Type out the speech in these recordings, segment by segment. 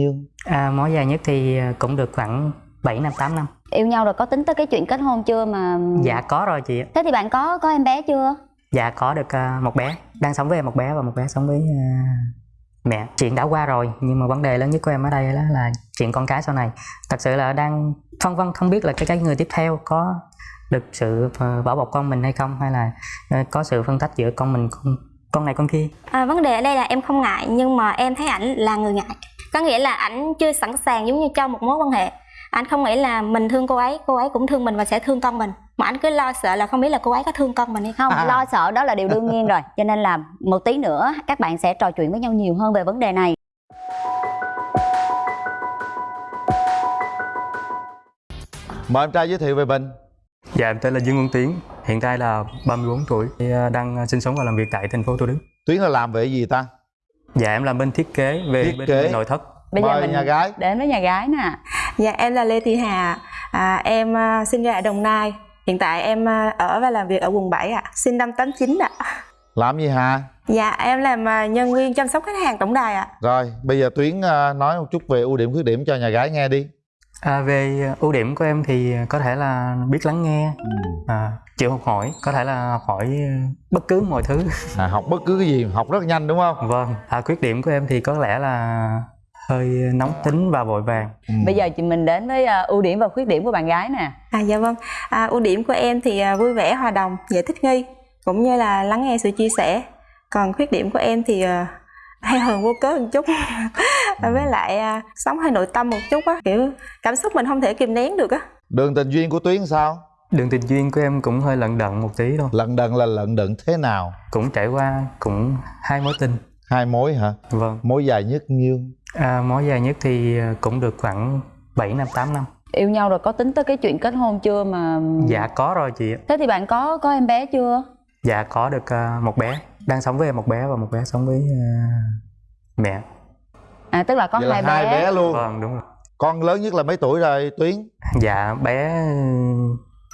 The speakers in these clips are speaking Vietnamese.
nhiêu À, mối dài nhất thì cũng được khoảng 7 năm 8 năm. yêu nhau rồi có tính tới cái chuyện kết hôn chưa mà Dạ có rồi chị ạ. thế thì bạn có có em bé chưa Dạ có được à, một bé, đang sống với em một bé và một bé sống với à, mẹ. Chuyện đã qua rồi nhưng mà vấn đề lớn nhất của em ở đây là, là chuyện con cái sau này. Thật sự là đang phân vân không biết là cái cái người tiếp theo có được sự à, bảo bọc con mình hay không hay là à, có sự phân tách giữa con mình con con này con kia. À, vấn đề ở đây là em không ngại nhưng mà em thấy ảnh là người ngại có nghĩa là ảnh chưa sẵn sàng giống như trong một mối quan hệ. Anh không nghĩ là mình thương cô ấy cô ấy cũng thương mình và sẽ thương con mình. Mà anh cứ lo sợ là không biết là cô ấy có thương con mình hay không. Không lo sợ đó là điều đương nhiên rồi. Cho nên là một tí nữa các bạn sẽ trò chuyện với nhau nhiều hơn về vấn đề này. Mời em trai giới thiệu về mình. Dạ em tên là Dương Quân Tiến, hiện tại là 34 tuổi, à, đang sinh sống và làm việc tại thành phố Thủ Đức. tuyến là làm về gì ta Dạ em làm bên thiết kế về Thiết bên, kế. nội thất. bây giờ mình nhà gái. đến với nhà gái nè. Dạ em là Lê Thị Hà, à, em à, sinh ra ở Đồng Nai. Hiện tại em à, ở và làm việc ở quận 7 ạ, sinh năm 89 ạ. Làm gì hà? Dạ em làm à, nhân viên chăm sóc khách hàng tổng đài ạ. Rồi bây giờ tuyến à, nói một chút về ưu điểm khuyết điểm cho nhà gái nghe đi À, về ưu điểm của em thì có thể là biết lắng nghe, ừ. à, chịu học hỏi, có thể là học hỏi ờ, bất cứ mọi thứ. à, học bất cứ cái gì học rất nhanh đúng không Vâng, à, khuyết điểm của em thì có lẽ là hơi nóng tính và vội vàng. ừ. bây giờ chị mình đến với à, ưu điểm và khuyết điểm của bạn gái nè à, Dạ vâng, à, ưu điểm của em thì à, vui vẻ, hòa đồng, dễ thích nghi Cũng như là lắng nghe sự chia sẻ Còn khuyết điểm của em thì à, hay hờn vô cớ một chút. Với lại à, sống hơi nội tâm một chút á Kiểu cảm xúc mình không thể kìm nén được á. Đường tình duyên của tuyến sao? Đường tình duyên của em cũng hơi lận đận một tí thôi. lận đận là lận đận thế nào? Cũng trải qua cũng hai mối tình. hai mối hả? Vâng, mối dài nhất nhiêu? À, mối dài nhất thì cũng được khoảng 7 năm 8 năm. yêu nhau rồi có tính tới cái chuyện kết hôn chưa mà? Dạ có rồi chị thế thì bạn có có em bé chưa? Dạ có được à, một bé, đang sống với em một bé và một bé sống với à, mẹ. à tức là có Vậy là hai hai bé, bé luôn Vâng đúng rồi. con lớn nhất là mấy tuổi rồi tuyến Dạ bé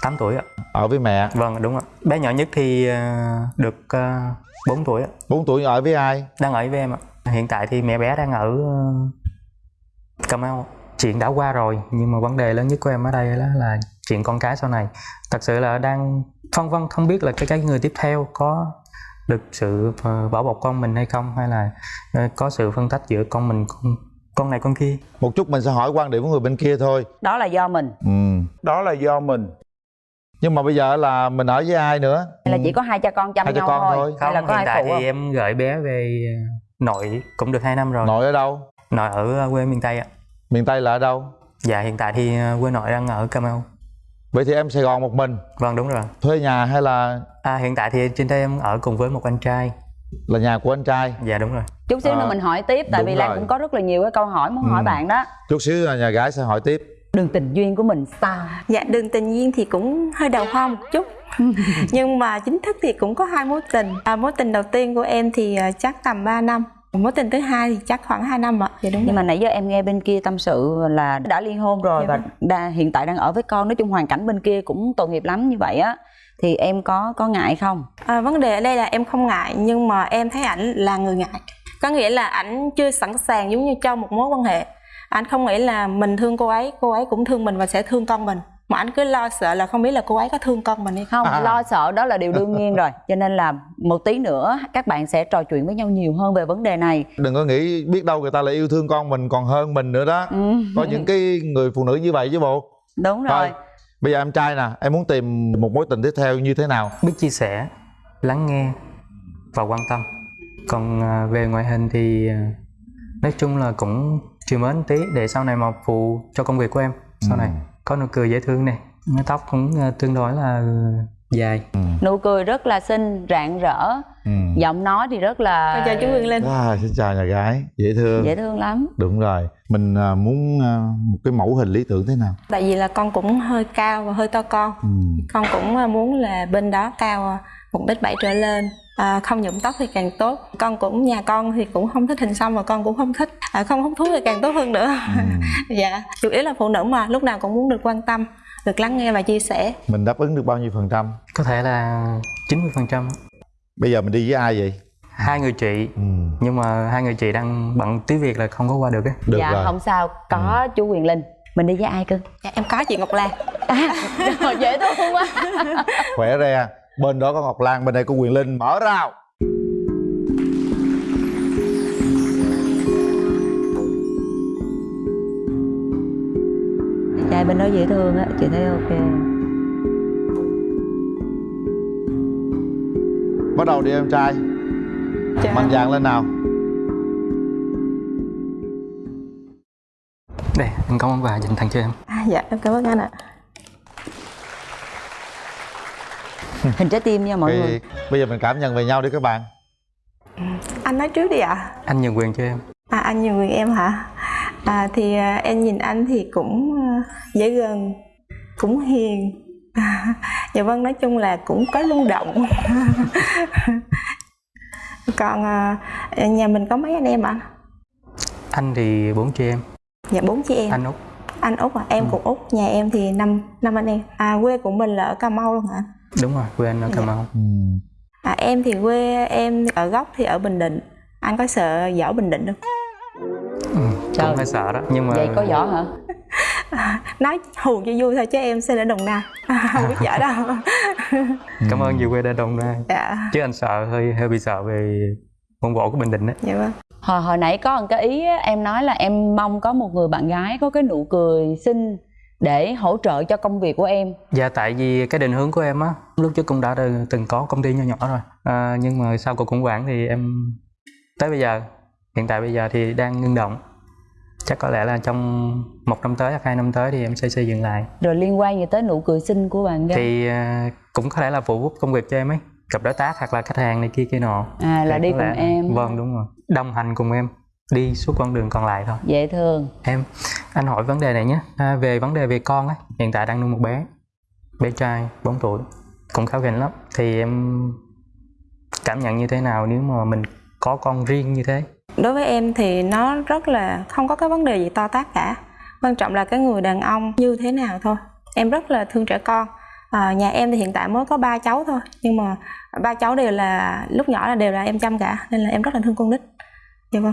8 tuổi ạ. ở với mẹ Vâng đúng ạ. Bé nhỏ nhất thì à, được à, 4 tuổi ạ. 4 tuổi ở với ai Đang ở với em ạ. Hiện tại thì mẹ bé đang ở uh, Cà Mau. Chuyện đã qua rồi nhưng mà vấn đề lớn nhất của em ở đây là, là chuyện con cái sau này. Thật sự là đang phân vân không biết là cái cái người tiếp theo có được sự ờ, bảo bọc con mình hay không hay là ờ, có sự phân tách giữa con mình con con này con kia. một chút mình sẽ hỏi quan điểm của người bên kia thôi đó là do mình ừ. đó là do mình nhưng mà bây giờ là mình ở với ai nữa hay là chỉ có hai cha con chăm Hai cha nhau con thôi, thôi. hay là Không, có hiện ai tại phụ thì không em gửi bé về ờ, nội cũng được 2 năm rồi. nội ở đâu Nội ở quê miền Tây ạ. miền tây là ở đâu Dạ hiện tại thì quê nội đang ở Cà Mau. vậy thì em sài gòn một mình Vâng đúng rồi. thuê nhà hay là À, hiện tại thì trên đây em ở cùng với một anh trai. là nhà của anh trai. Dạ đúng rồi. chút xíu À, nữa mình hỏi tiếp tại vì lan rồi. cũng có rất là nhiều cái câu hỏi muốn hỏi Ừ. bạn đó. Chút xíu là nhà gái sẽ hỏi tiếp. Đường tình duyên của mình sao Dạ đường tình duyên thì cũng hơi đầu hoa một chút. Nhưng mà chính thức thì cũng có hai mối tình. À, Mối tình đầu tiên của em thì à, chắc tầm 3 năm. Mối tình thứ hai thì chắc khoảng 2 năm ạ. Dạ đúng nhưng rồi. mà nãy giờ em nghe bên kia tâm sự là đã ly hôn rồi Dạ và vâng. đa, hiện tại đang ở với con. Nói chung hoàn cảnh bên kia cũng tội nghiệp lắm như vậy á thì em có có ngại không? À, Vấn đề ở đây là em không ngại nhưng mà em thấy ảnh là người ngại. Có nghĩa là ảnh chưa sẵn sàng giống như trong một mối quan hệ. Anh không nghĩ là mình thương cô ấy, cô ấy cũng thương mình và sẽ thương con mình. Mà anh cứ lo sợ là không biết là cô ấy có thương con mình hay không. À. lo sợ đó là điều đương nhiên rồi. Cho nên là một tí nữa các bạn sẽ trò chuyện với nhau nhiều hơn về vấn đề này. Đừng có nghĩ biết đâu người ta lại yêu thương con mình còn hơn mình nữa đó. Ừ. có những cái người phụ nữ như vậy chứ bộ. Đúng rồi. Thôi, bây giờ em trai nè em muốn tìm một mối tình tiếp theo như thế nào Biết chia sẻ, lắng nghe và quan tâm. Còn à, về ngoại hình thì à, nói chung là cũng chiều mến tí để sau này mà phụ cho công việc của em. Sau này Ừ. có nụ cười dễ thương này, mái tóc cũng à, tương đối là dài. nụ cười rất là xinh rạng rỡ ừ. giọng nói thì rất là Và chào chú Quyền Linh. À, xin chào nhà gái. Dễ thương. Dễ thương lắm. Đúng rồi. Mình à, muốn à, một cái mẫu hình lý tưởng thế nào? Tại vì là con cũng hơi cao và hơi to con. Ừ. con cũng à, muốn là bên đó cao một mét bảy trở lên. À, không nhuộm tóc thì càng tốt. Con cũng nhà con thì cũng không thích hình xăm và con cũng không thích à, không hút thuốc thì càng tốt hơn nữa. Ừ. dạ. Chủ yếu là phụ nữ mà lúc nào cũng muốn được quan tâm được lắng nghe và chia sẻ. Mình đáp ứng được bao nhiêu phần trăm? Có thể là 90%. Bây giờ mình đi với ai vậy? Hai người chị. Ừ. nhưng mà hai người chị đang bận tiếng việt là không có qua được ấy. Được dạ rồi. không sao. Có chú quyền linh. Mình đi với ai cưng dạ em có chị ngọc lan. À rồi, dễ thương quá. Khỏe re. Bên đó có ngọc lan bên đây có quyền linh. Mở rào trai bên đó dễ thương á. Chị thấy ok bắt đầu đi em trai. Dạ. mạnh dạn lên nào. Đây anh có món quà dành tặng cho em. À, dạ em cảm ơn anh ạ. Hình trái tim nha mọi Thì người. bây giờ mình cảm nhận về nhau đi các bạn. Anh nói trước đi ạ. Anh nhường quyền cho em. À anh nhiều người em hả? À, thì à, em nhìn anh thì cũng à, dễ gần cũng hiền dạ vâng nói chung là cũng có rung động. Còn à, nhà mình có mấy anh em ạ? Anh thì bốn chị em. Dạ bốn chị em. Anh út. Anh út à? Em cũng út nhà em thì năm năm anh em. À quê của mình là ở cà mau luôn hả? Đúng rồi quê anh ở cà Dạ. mau. Ừ. à em thì quê em ở gốc thì ở bình định. Anh có sợ giỏi bình định không? Ừ, cũng hơi sợ đó nhưng mà vậy có võ hả nói hù cho vui thôi chứ em sinh ở đồng nai. Không biết giỏi đâu. Cảm ơn nhiều quê đa đồng nai. Dạ. Chứ anh sợ hơi hơi bị sợ về môn võ của bình định đấy dạ vâng. Hồi hồi nãy có một cái ý á, em nói là em mong có một người bạn gái có cái nụ cười xinh để hỗ trợ cho công việc của em. Dạ tại vì cái định hướng của em á lúc trước cũng đã từng, từng có công ty nhỏ nhỏ rồi. À, nhưng mà sau cuộc khủng hoảng thì em tới bây giờ hiện tại bây giờ thì đang ngưng động chắc có lẽ là trong một năm tới hoặc hai năm tới thì em sẽ xây dựng lại. Rồi liên quan gì tới nụ cười xinh của bạn gái thì à, cũng có thể là phụ giúp công việc cho em ấy. Gặp đối tác hoặc là khách hàng này kia kia nọ. À là Thì đi cùng lẽ- em. Vâng đúng rồi. Đồng hành cùng em đi suốt con đường còn lại thôi. Dễ thương. Em anh hỏi vấn đề này nhé. À, về vấn đề về con á hiện tại đang nuôi một bé. Bé trai 4 tuổi. Cũng khá ghiền lắm. Thì em cảm nhận như thế nào nếu mà mình có con riêng như thế đối với em thì nó rất là không có cái vấn đề gì to tát cả. Quan trọng là cái người đàn ông như thế nào thôi. Em rất là thương trẻ con. À, nhà em thì hiện tại mới có ba cháu thôi nhưng mà ba cháu đều là lúc nhỏ là đều là em chăm cả nên là em rất là thương con nít. Dạ vâng.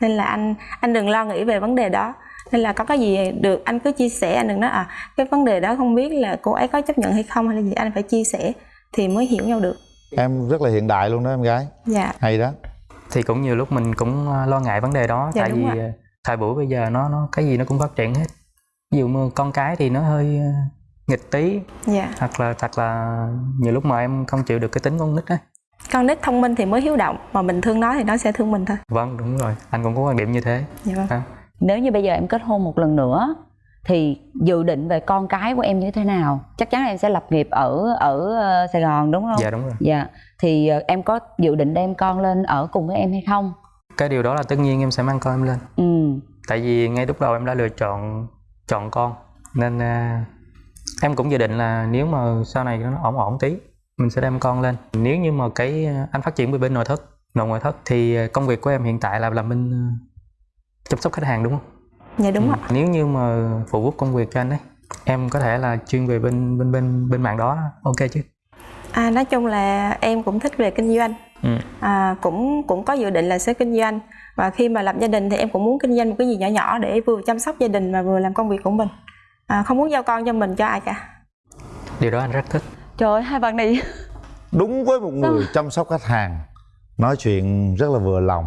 Nên là anh anh đừng lo nghĩ về vấn đề đó. Nên là có cái gì được anh cứ chia sẻ anh đừng nói à cái vấn đề đó không biết là cô ấy có chấp nhận hay không hay là gì anh phải chia sẻ thì mới hiểu nhau được. Em rất là hiện đại luôn đó em gái. Dạ. Hay đó thì cũng nhiều lúc mình cũng à, lo ngại vấn đề đó. Dạ, tại vì ạ. à, thời buổi bây giờ nó nó cái gì nó cũng phát triển hết. Ví dụ mà con cái thì nó hơi à, nghịch tí dạ. hoặc là thật là nhiều lúc mà em không chịu được cái tính con nít á. Con nít thông minh thì mới hiếu động mà mình thương nó thì nó sẽ thương mình thôi. Vâng đúng rồi. Anh cũng có quan điểm như thế. Dạ vâng. À. nếu như bây giờ em kết hôn một lần nữa thì dự định về con cái của em như thế nào? Chắc chắn là em sẽ lập nghiệp ở ở ờ, sài gòn đúng không? Dạ đúng rồi. Dạ thì ờ, em có dự định đem con lên ở cùng với em hay không? Cái điều đó là tất nhiên em sẽ mang con em lên. Ừ. Tại vì ngay lúc đầu em đã lựa chọn chọn con. Nên à, em cũng dự định là nếu mà sau này nó ổn ổn tí mình sẽ đem con lên. Nếu như mà cái à, anh phát triển về bên nội thất nội ngoại thất thì công việc của em hiện tại là làm bên chăm sóc khách hàng đúng không? Dạ đúng Ừ. ạ. Nếu như mà phụ giúp công việc cho anh ấy em có thể là chuyên về bên bên bên bên mạng đó ok chứ À, nói chung là em cũng thích về kinh doanh. Ừ. à, cũng cũng có dự định là sẽ kinh doanh. Và khi mà lập gia đình thì em cũng muốn kinh doanh một cái gì nhỏ nhỏ để vừa chăm sóc gia đình mà vừa làm công việc của mình. À, không muốn giao con cho mình cho ai cả. Điều đó anh rất thích. Trời ơi hai bạn này. Đúng với một người chăm sóc khách hàng nói chuyện rất là vừa lòng.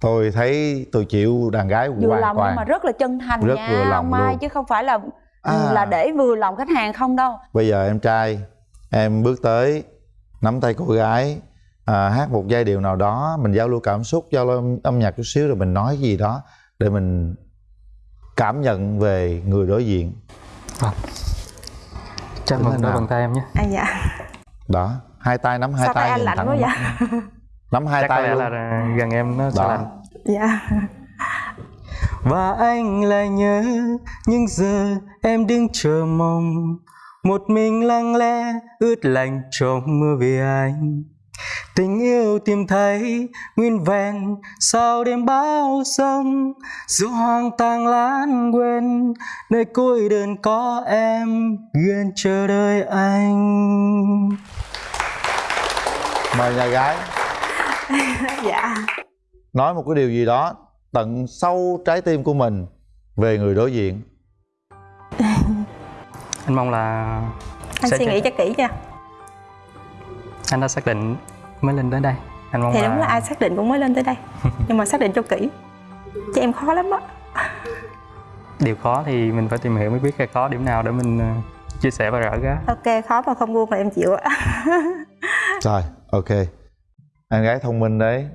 Tôi thấy tôi chịu đàn gái vừa hoàn lòng toàn. nhưng mà rất là chân thành Rất nha vừa lòng Mai luôn. chứ không phải là À. là để vừa lòng khách hàng không đâu. Bây giờ em trai em bước tới nắm tay cô gái à, hát một giai điệu nào đó mình giao lưu cảm xúc giao lưu âm, âm nhạc chút xíu rồi mình nói gì đó để mình cảm nhận về người đối diện. Vâng. Cho thế đôi bàn tay em nhé. À dạ. Đó hai tay nắm hai sao tay tay anh lạnh thẳng quá vậy? nắm hai chắc tay luôn. là gần em nó sẽ lạnh. Dạ. Và anh lại nhớ những giờ em đứng chờ mong Một mình lặng lẽ ướt lạnh trong mưa vì anh. Tình yêu tìm thấy nguyên vẹn sau đêm bão sông Dù hoang tang lãng quên Nơi cuối đơn có em Nguyện chờ đợi anh. Mời nhà gái. Dạ. Nói một cái điều gì đó tận sâu trái tim của mình về người đối diện anh mong là anh suy nghĩ cho kỹ chưa anh đã xác định mới lên tới đây. Anh mong thì đúng là ai xác định cũng mới lên tới đây. Nhưng mà xác định cho kỹ. Chứ em khó lắm á. Điều khó thì mình phải tìm hiểu mới biết là có điểm nào để mình ờ, chia sẻ và gỡ ra ok khó mà không buông là em chịu ạ rồi ok. Em gái thông minh đấy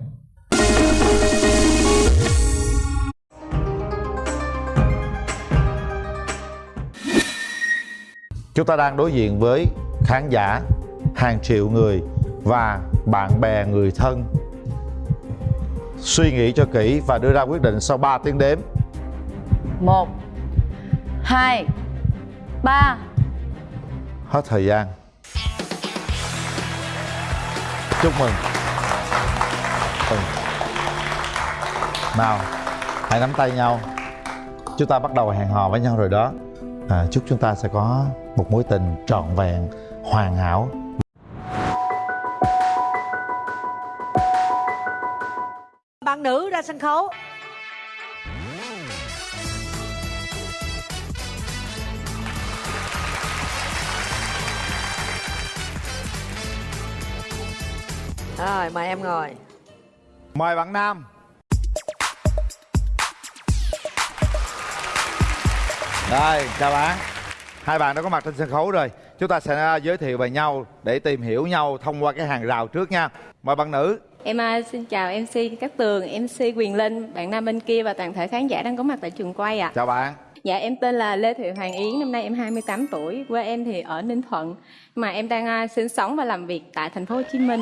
chúng ta đang đối diện với khán giả hàng triệu người và bạn bè người thân. Suy nghĩ cho kỹ và đưa ra quyết định sau 3 tiếng đếm. Một hai ba. Hết thời gian. Chúc mừng. Ừ. nào hãy nắm tay nhau. Chúng ta bắt đầu hẹn hò với nhau rồi đó à, chúc chúng ta sẽ có một mối tình trọn vẹn hoàn hảo. Bạn nữ ra sân khấu. Rồi mời em ngồi. Mời bạn nam Rồi, chào bạn. Hai bạn đã có mặt trên sân khấu rồi. Chúng ta sẽ à, giới thiệu về nhau để tìm hiểu nhau thông qua cái hàng rào trước nha. Mời bạn nữ. Em à, xin chào MC Cát Tường, MC Quyền Linh, bạn nam bên kia và toàn thể khán giả đang có mặt tại trường quay ạ. Chào bạn. Dạ em tên là Lê Thị Hoàng Yến, năm nay em 28 tuổi, quê em thì ở Ninh Thuận, mà em đang à, sinh sống và làm việc tại thành phố Hồ Chí Minh.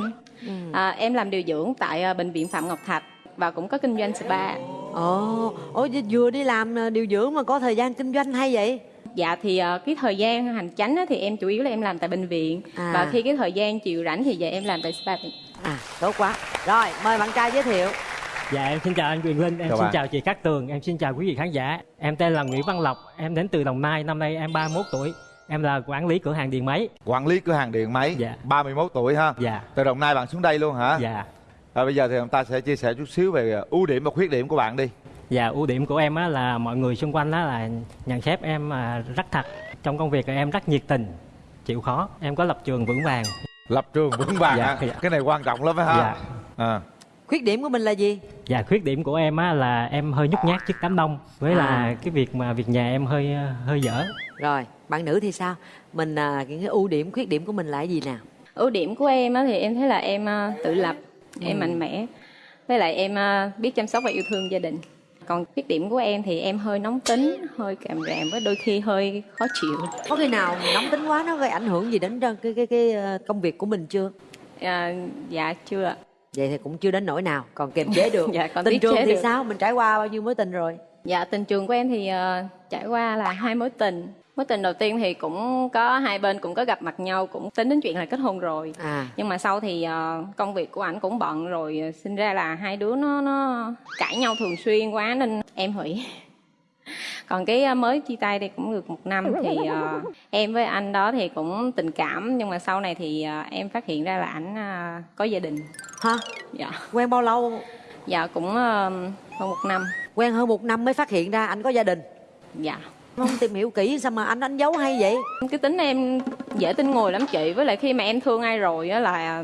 À, em làm điều dưỡng tại à, bệnh viện Phạm Ngọc Thạch và cũng có kinh doanh spa. Ồ ồ vừa đi làm ờ, điều dưỡng mà có thời gian kinh doanh hay vậy Dạ thì à, cái thời gian hành chánh á, thì em chủ yếu là em làm tại bệnh viện À. và khi cái thời gian chiều rảnh thì giờ em làm tại spa. à tốt quá rồi mời bạn trai giới thiệu Dạ em xin chào anh Quyền Linh, em Chào xin bạn. chào chị Cát Tường, em xin chào quý vị khán giả. Em tên là Nguyễn Văn Lộc, em đến từ Đồng Nai, năm nay em 31 tuổi. Em là quản lý cửa hàng điện máy. Quản lý cửa hàng điện máy Dạ. 31 tuổi ha Dạ. Từ Đồng Nai bạn xuống đây luôn hả Dạ. Rồi bây giờ thì chúng ta sẽ chia sẻ chút xíu về à, ưu điểm và khuyết điểm của bạn đi Dạ ưu điểm của em á là mọi người xung quanh á là nhận xét em à, rất thật. Trong công việc em rất nhiệt tình, chịu khó. Em có lập trường vững vàng. Lập trường vững vàng Dạ, dạ. Cái này quan trọng lắm ha Dạ. à. khuyết điểm của mình là gì Dạ khuyết điểm của em á là em hơi nhút nhát trước đám đông với À. là cái việc mà việc nhà em hơi hơi dở. rồi bạn nữ thì sao mình à, những cái ưu điểm khuyết điểm của mình là cái gì nào Ưu điểm của em á, thì em thấy là em à, tự lập, em mạnh mẽ. Với lại em à, biết chăm sóc và yêu thương gia đình. Còn khuyết điểm của em thì em hơi nóng tính, hơi càm ràm với đôi khi hơi khó chịu. có khi nào nóng tính quá nó gây ảnh hưởng gì đến cái cái cái, ờ, công việc của mình chưa À, dạ chưa vậy thì cũng chưa đến nỗi nào còn kiềm chế được Dạ, còn tình trường thì được. sao mình trải qua bao nhiêu mối tình rồi Dạ tình trường của em thì ờ, trải qua là hai mối tình. Mối tình đầu tiên thì cũng có hai bên cũng có gặp mặt nhau, cũng tính đến chuyện là kết hôn rồi. à Nhưng mà sau thì ờ, công việc của ảnh cũng bận rồi, ờ, sinh ra là hai đứa nó nó cãi nhau thường xuyên quá nên em hủy. Còn cái ờ, mới chia tay thì cũng được một năm thì ờ, em với anh đó thì cũng tình cảm nhưng mà sau này thì ờ, em phát hiện ra là ảnh ờ, có gia đình. hả Dạ. quen bao lâu Dạ cũng ờ, hơn một năm. quen hơn một năm mới phát hiện ra anh có gia đình Dạ. Không tìm hiểu kỹ sao mà anh đánh dấu hay vậy? Cái tính em dễ tin ngồi lắm chị. Với lại khi mà em thương ai rồi á là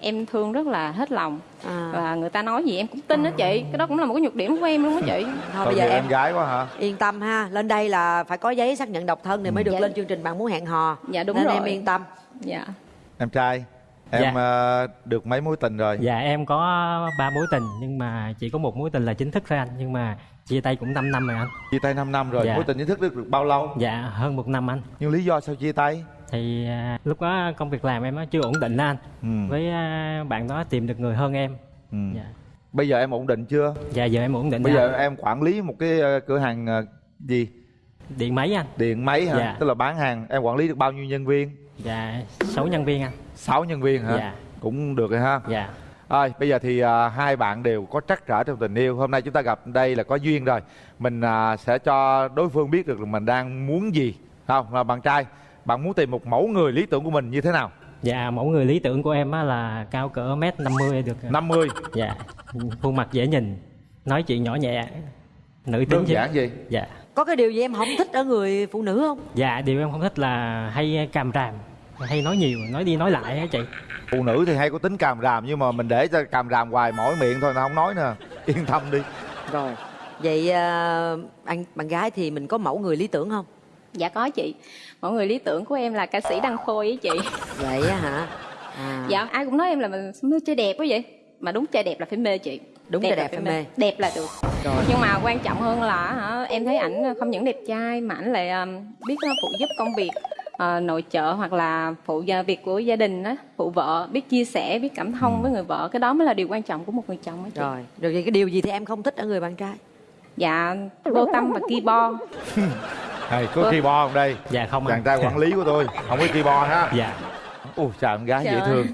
em thương rất là hết lòng. À. Và người ta nói gì em cũng tin đó chị. Cái đó cũng là một cái nhược điểm của em luôn đó chị. Thôi bây giờ em gái quá hả? Yên tâm ha. Lên đây là phải có giấy xác nhận độc thân thì mới được Dạ. lên chương trình bạn muốn hẹn hò. Dạ đúng nên rồi. em yên tâm. Dạ. Em trai Em Dạ. ờ, được mấy mối tình rồi? Dạ em có ba mối tình nhưng mà chỉ có một mối tình là chính thức thôi anh. Nhưng mà chia tay cũng 5 năm rồi anh. Chia tay 5 năm rồi Dạ. Mối tình chính thức được, được bao lâu Dạ hơn một năm anh. Nhưng lý do sao chia tay Thì à, lúc đó công việc làm em nó chưa ổn định anh. ừ. Với à, bạn đó tìm được người hơn em. Ừ. Dạ. Bây giờ em ổn định chưa Dạ giờ em ổn định Bây giờ anh. em quản lý một cái ờ, cửa hàng ờ, gì điện máy anh. Điện máy hả Dạ. Tức là bán hàng Em quản lý được bao nhiêu nhân viên Dạ 6 nhân viên anh. 6 nhân viên hả Dạ. Cũng được rồi ha Dạ. Rồi bây giờ thì à, hai bạn đều có trắc trở trong tình yêu. Hôm nay chúng ta gặp đây là có duyên rồi. Mình à, sẽ cho đối phương biết được là mình đang muốn gì. Không là bạn trai. Bạn muốn tìm một mẫu người lý tưởng của mình như thế nào? Dạ mẫu người lý tưởng của em á là cao cỡ mét 50 được. 50 dạ khuôn mặt dễ nhìn nói chuyện nhỏ nhẹ nữ tính đơn chứ. giản gì? Dạ. Có cái điều gì em không thích ở người phụ nữ không? Dạ điều em không thích là hay càm ràm hay nói nhiều nói đi nói lại á chị phụ nữ thì hay có tính càm ràm nhưng mà mình để cho càm ràm hoài mỏi miệng thôi nó không nói nè yên tâm đi. Rồi. Vậy ờ, anh bạn gái thì mình có mẫu người lý tưởng không? Dạ có chị. Mọi người lý tưởng của em là ca sĩ đăng khôi với chị. Vậy á hả? À, dạ ai cũng nói em là mình mê trai đẹp quá vậy. Mà đúng trai đẹp là phải mê chị. Đúng trai là đẹp phải mê. đẹp là được. Rồi. Nhưng mà quan trọng hơn là hả, em thấy ảnh không những đẹp trai mà ảnh lại um, biết phụ giúp công việc ờ, nội trợ hoặc là phụ gia việc của gia đình á phụ vợ biết chia sẻ biết cảm thông với người vợ. Cái đó mới là điều quan trọng của một người chồng á chị. Rồi rồi vậy cái điều gì thì em không thích ở người bạn trai? Dạ vô tâm và keyboard. Hay, có keyboard không đây? Dạ không chàng trai quản lý của tôi không có keyboard ha. Dạ. Ui chào em gái Trời. dễ thương.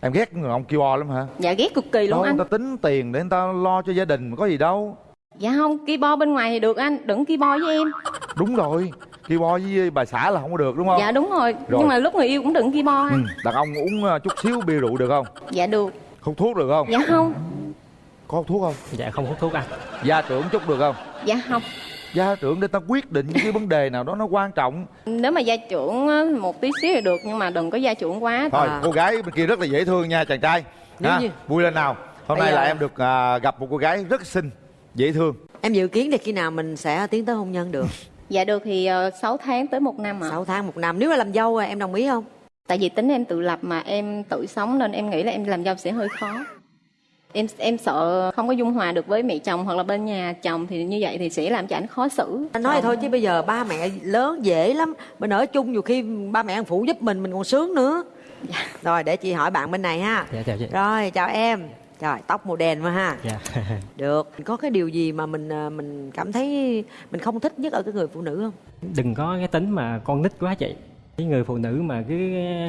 Em ghét người ông keyboard lắm hả? Dạ ghét cực kỳ luôn đâu anh. người ta tính tiền để người ta lo cho gia đình có gì đâu. Dạ không keyboard bên ngoài thì được anh đừng keyboard với em. Đúng rồi keyboard với bà xã là không có được đúng không? Dạ đúng rồi. Rồi. nhưng mà lúc người yêu cũng đừng keyboard. Ừ. anh đàn ông uống ờ, chút xíu bia rượu được không? Dạ được. Hút thuốc được không? Dạ không. Có hút thuốc không? Dạ không hút thuốc anh gia trưởng chút được không? Dạ không. Gia trưởng để ta quyết định những cái vấn đề nào đó nó quan trọng. Nếu mà gia trưởng á, một tí xíu thì được nhưng mà đừng có gia trưởng quá thôi À. cô gái bên kia rất là dễ thương nha chàng trai. Nếu ha vui lên nào. Hôm Bây nay là giờ- em được à, gặp một cô gái rất xinh dễ thương. Em dự kiến thì khi nào mình sẽ tiến tới hôn nhân được dạ được thì uh, 6 tháng tới một năm ạ. 6 tháng một năm. Nếu mà làm dâu à, em đồng ý không? Tại vì tính em tự lập mà em tự sống nên em nghĩ là em làm dâu sẽ hơi khó. Em em sợ không có dung hòa được với mẹ chồng hoặc là bên nhà chồng thì như vậy thì sẽ làm cho ảnh khó xử. Anh nói thôi chứ bây giờ ba mẹ lớn dễ lắm. Mình ở chung nhiều khi ba mẹ ăn phụ giúp mình mình còn sướng nữa. Rồi để chị hỏi bạn bên này ha. Dạ chào chị. Rồi chào em trời tóc màu đen mà ha. Dạ. Được. Có cái điều gì mà mình à, mình cảm thấy mình không thích nhất ở cái người phụ nữ không? Đừng có cái tính mà con nít quá chị. Cái người phụ nữ mà cứ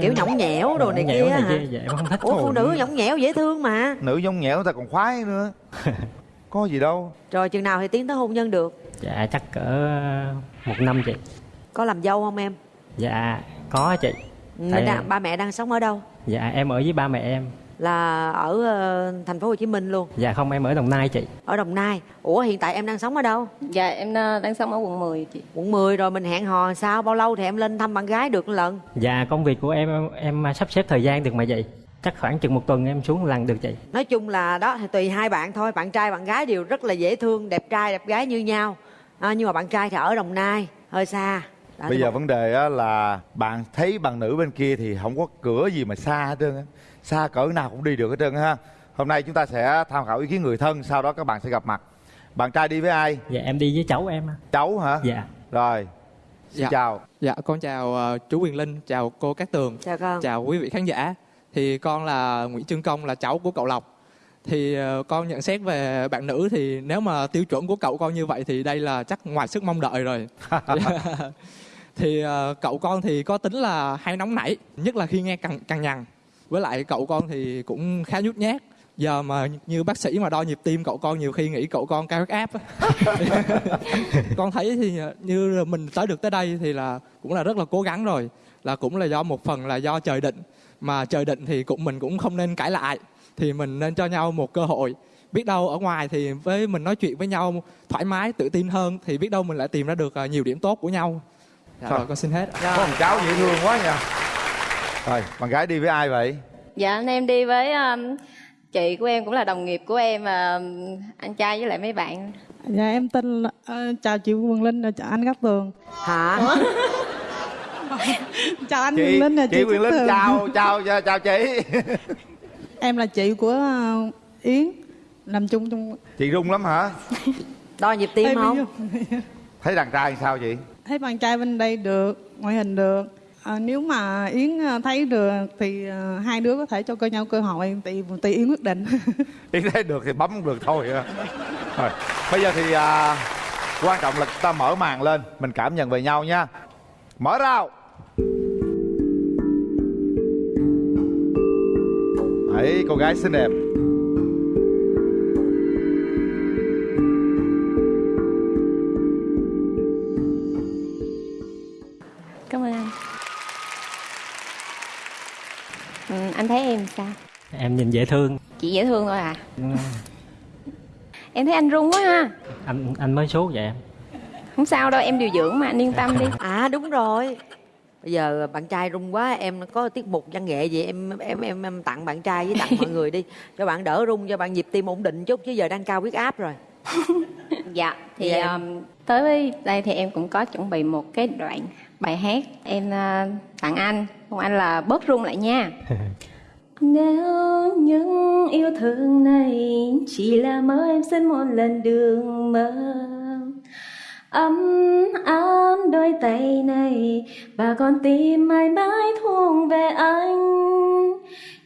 kiểu nhõng nhẽo đồ này nhõng nhẽo kia này hả? kia dạ em không thích ủa phụ nữ nhõng nhẽo dễ thương mà. Nữ nhông nhẽo người ta còn khoái nữa. Có gì đâu. Rồi chừng nào thì tiến tới hôn nhân được? Dạ chắc cỡ một năm chị. Có làm dâu không em? Dạ có chị. Tại- đang, ba mẹ đang sống ở đâu? Dạ em ở với ba mẹ em là ở ờ, thành phố Hồ Chí Minh luôn. Dạ không em ở đồng nai chị. Ở Đồng Nai? Ủa hiện tại em đang sống ở đâu? Dạ em uh, đang sống ở quận 10 chị. Quận 10 rồi mình hẹn hò sao? Bao lâu thì em lên thăm bạn gái được một lần? Dạ công việc của em em sắp xếp thời gian được mà chị. Chắc khoảng chừng một tuần em xuống lần được chị. Nói chung là đó thì tùy hai bạn thôi. Bạn trai bạn gái đều rất là dễ thương đẹp trai đẹp gái như nhau. À, nhưng mà bạn trai thì ở Đồng Nai hơi xa. Đó, bây giờ một- vấn đề á là bạn thấy bạn nữ bên kia thì không có cửa gì mà xa hết trơn á xa cỡ nào cũng đi được hết trơn ha hôm nay chúng ta sẽ tham khảo ý kiến người thân sau đó các bạn sẽ gặp mặt bạn trai đi với ai dạ em đi với cháu em cháu hả dạ rồi xin Dạ. chào Dạ, con chào ờ, chú Quyền Linh, chào cô Cát Tường, chào con chào quý vị khán giả. Thì con là Nguyễn Trương Công là cháu của cậu Lộc. Thì ờ, con nhận xét về bạn nữ thì nếu mà tiêu chuẩn của cậu con như vậy thì đây là chắc ngoài sức mong đợi rồi. thì ờ, cậu con thì có tính là hay nóng nảy, nhất là khi nghe cằn cằn nhằn. Với lại cậu con thì cũng khá nhút nhát. Giờ mà như bác sĩ mà đo nhịp tim cậu con nhiều khi nghĩ cậu con cao huyết áp. con thấy thì như mình tới được tới đây thì là cũng là rất là cố gắng rồi. Là cũng là do một phần là do trời định. Mà trời định thì cũng mình cũng không nên cãi lại. Thì mình nên cho nhau một cơ hội. Biết đâu ở ngoài thì với mình nói chuyện với nhau thoải mái tự tin hơn thì biết đâu mình lại tìm ra được ờ, nhiều điểm tốt của nhau. Dạ, rồi con xin hết có một cháu dễ thương quá nha rồi bạn gái đi với ai vậy dạ anh em đi với um, chị của em cũng là đồng nghiệp của em và um, anh trai với lại mấy bạn Dạ em tên là, ờ, chào chị Quỳnh Linh, chào anh Cát Tường. hả Chào anh chị Quỳnh Linh, chị quyền linh Cát Tường. chào chào chào, chào chị Em là chị của ờ, Yến, làm chung chung. chị rung lắm hả đo nhịp tim không thấy đàn trai sao chị Thấy bạn trai bên đây được, ngoại hình được. À, nếu mà Yến ờ, thấy được thì ờ, hai đứa có thể cho cơ nhau cơ hội, tùy tùy Yến quyết định. Yến thấy được thì bấm được thôi. À. Rồi, bây giờ thì à, quan trọng là ta mở màn lên mình cảm nhận về nhau nha mở rào Đấy, cô gái xinh đẹp sao? Em nhìn dễ thương. Chị dễ thương thôi à? Ừ, em thấy anh run quá ha. Anh anh mới sốt vậy em. Không sao đâu em điều dưỡng mà anh yên tâm đi. À đúng rồi. Bây giờ bạn trai rung quá em có tiết mục văn nghệ gì em em em, em tặng bạn trai với tặng mọi người đi. Cho bạn đỡ rung cho bạn nhịp tim ổn định chút chứ giờ đang cao huyết áp rồi. Dạ thì Dạ em. um, tới với đây thì em cũng có chuẩn bị một cái đoạn bài hát. Em uh, tặng anh. Còn anh là bớt run lại nha nếu những yêu thương này chỉ là mơ em xin một lần đường mơ. Ấm áp đôi tay này và con tim mãi mãi thuộc về anh.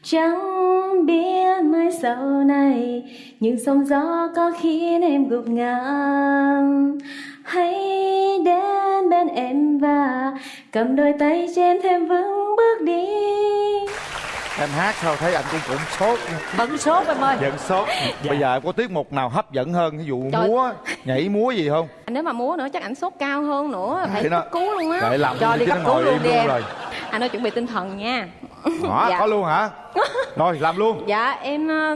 Chẳng biết mai sau này những sóng gió có khiến em gục ngã hãy đến bên em và cầm đôi tay cho em thêm vững bước đi em hát sao thấy anh cũng cũng sốt. Vẫn sốt em ơi. Giận sốt. Bây giờ em có tiết mục nào hấp dẫn hơn? Ví dụ Trời. múa nhảy múa gì không? Nếu mà múa nữa chắc ảnh sốt cao hơn nữa phải cấp cứu luôn á. Để làm Cho đi cấp cứu luôn đi em. rồi. Anh ơi chuẩn bị tinh thần nha. Hả? Dạ. có luôn hả? Rồi làm luôn. Dạ em ờ,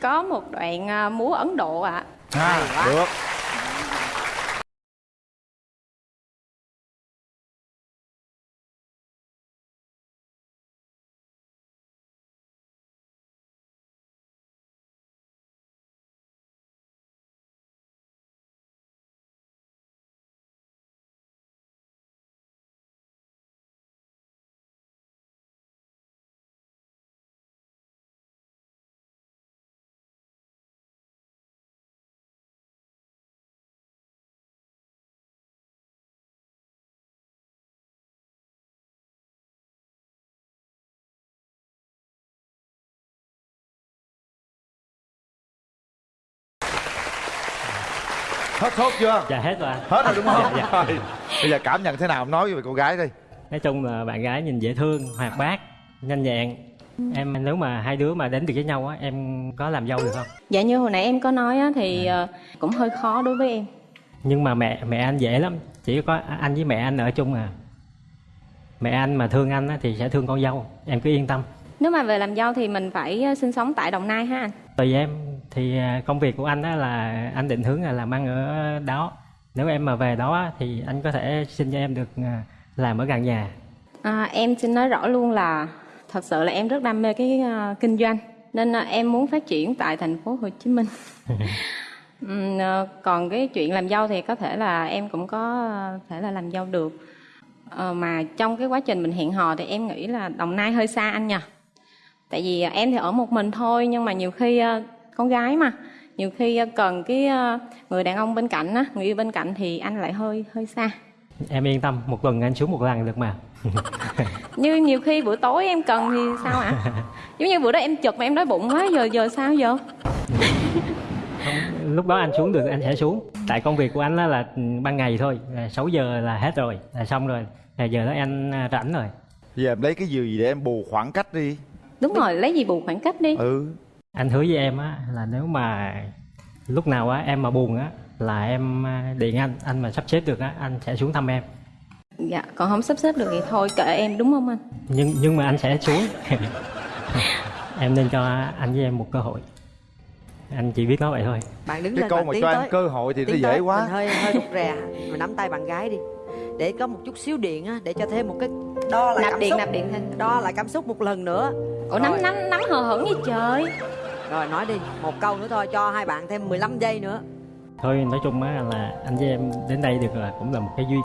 có một đoạn ờ, múa ấn độ ạ. À, được hết sốt chưa? Dạ hết rồi anh. hết rồi đúng không? Dạ, dạ. Rồi. bây giờ cảm nhận thế nào? Nói về cô gái đi. Nói chung là bạn gái nhìn dễ thương hoạt bát nhanh nhẹn. Em nếu mà hai đứa mà đến được với nhau á em có làm dâu được không? Dạ như hồi nãy em có nói á, thì ờ, cũng hơi khó đối với em. Nhưng mà mẹ mẹ anh dễ lắm. Chỉ có anh với mẹ anh ở chung à. Mẹ anh mà thương anh á, thì sẽ thương con dâu. Em cứ yên tâm. Nếu mà về làm dâu thì mình phải ờ, sinh sống tại đồng nai ha anh? Tùy em thì à, công việc của anh á là anh định hướng là làm ăn ở đó nếu em mà về đó á, thì anh có thể xin cho em được à, làm ở gần nhà À, em xin nói rõ luôn là thật sự là em rất đam mê cái ờ, kinh doanh nên ờ, em muốn phát triển tại thành phố Hồ Chí Minh. Ờ, còn cái chuyện làm dâu thì có thể là em cũng có thể là làm dâu được. Ờ, mà trong cái quá trình mình hẹn hò thì em nghĩ là Đồng Nai hơi xa anh nha. Tại vì em thì ở một mình thôi nhưng mà nhiều khi ờ, con gái mà. Nhiều khi ờ, cần cái ờ, người đàn ông bên cạnh á, người yêu bên cạnh thì anh lại hơi hơi xa. em yên tâm một tuần anh xuống một lần được mà. Như nhiều khi bữa tối em cần thì sao ạ? Giống như bữa đó em chật mà em đói bụng quá giờ giờ sao giờ? Lúc đó anh xuống được anh sẽ xuống. Tại công việc của anh á là ừ, ban ngày thôi là 6 giờ là hết rồi là xong rồi. Là giờ đó anh à, rảnh rồi. Giờ em lấy cái gì để em bù khoảng cách đi? Đúng rồi lấy gì bù khoảng cách đi? Ừ anh hứa với em á là nếu mà lúc nào á em mà buồn á là em à, điện anh anh mà sắp xếp được á anh sẽ xuống thăm em. Dạ còn không sắp xếp được thì thôi kệ em đúng không anh? Nhưng nhưng mà anh sẽ xuống. Em nên cho anh với em một cơ hội. Anh chỉ biết nói vậy thôi. Bạn đứng cái lên câu mà cho tới. em cơ hội thì nó dễ tới. quá. Mình hơi hơi rụt rè. Mình nắm tay bạn gái đi. Để có một chút xíu điện á để cho thêm một cái đo lại nạp cảm điện xúc. nạp điện thêm. Đo lại cảm xúc một lần nữa. Ủa nắm nắm nắm hờ hững như trời rồi nói đi một câu nữa thôi cho hai bạn thêm 15 giây nữa. Thôi nói chung á là anh với em đến đây được là cũng là một cái duyên.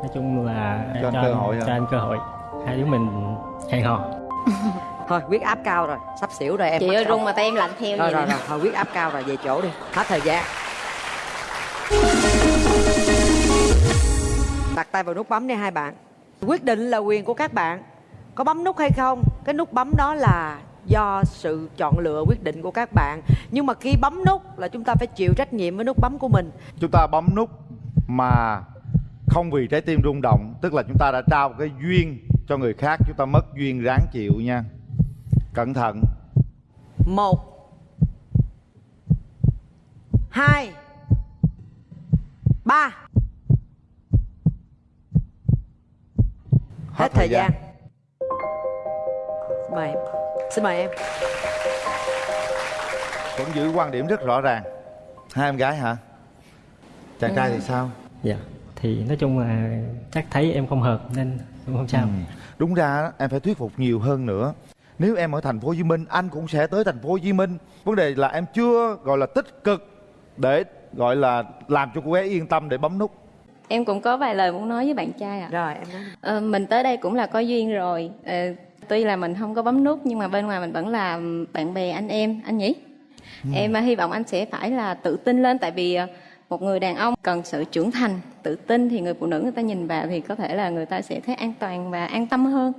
Nói chung là Cho anh cơ hội cho anh cơ hội. Hai đứa mình hẹn hò. Thôi huyết áp cao rồi sắp xỉu rồi em chị ơi công. run mà tay em lạnh theo rồi rồi nè. rồi thôi huyết áp cao rồi về chỗ đi hết thời gian. Đặt tay vào nút bấm đi hai bạn. Quyết định là quyền của các bạn có bấm nút hay không? Cái nút bấm đó là do sự chọn lựa quyết định của các bạn. Nhưng mà khi bấm nút là chúng ta phải chịu trách nhiệm với nút bấm của mình. Chúng ta bấm nút mà không vì trái tim rung động tức là chúng ta đã trao cái duyên cho người khác chúng ta mất duyên ráng chịu nha. Cẩn thận. Một hai ba. Hết thời gian mời em. Xin mời em. Vẫn giữ quan điểm rất rõ ràng. Hai em gái hả? Chàng trai thì sao? Dạ. Thì nói chung là chắc thấy em không hợp nên cũng không sao. Ừ. đúng ra em phải thuyết phục nhiều hơn nữa. Nếu em ở thành phố Hồ Chí Minh anh cũng sẽ tới thành phố Hồ Chí Minh. Vấn đề là em chưa gọi là tích cực để gọi là làm cho cô gái yên tâm để bấm nút. Em cũng có vài lời muốn nói với bạn trai ạ. Rồi em nói Ờ, mình tới đây cũng là có duyên rồi. Ờ, tuy là mình không có bấm nút nhưng mà bên ngoài mình vẫn là bạn bè anh em anh nhỉ em ờ, hy vọng anh sẽ phải là tự tin lên tại vì ờ, một người đàn ông cần sự trưởng thành tự tin thì người phụ nữ người ta nhìn vào thì có thể là người ta sẽ thấy an toàn và an tâm hơn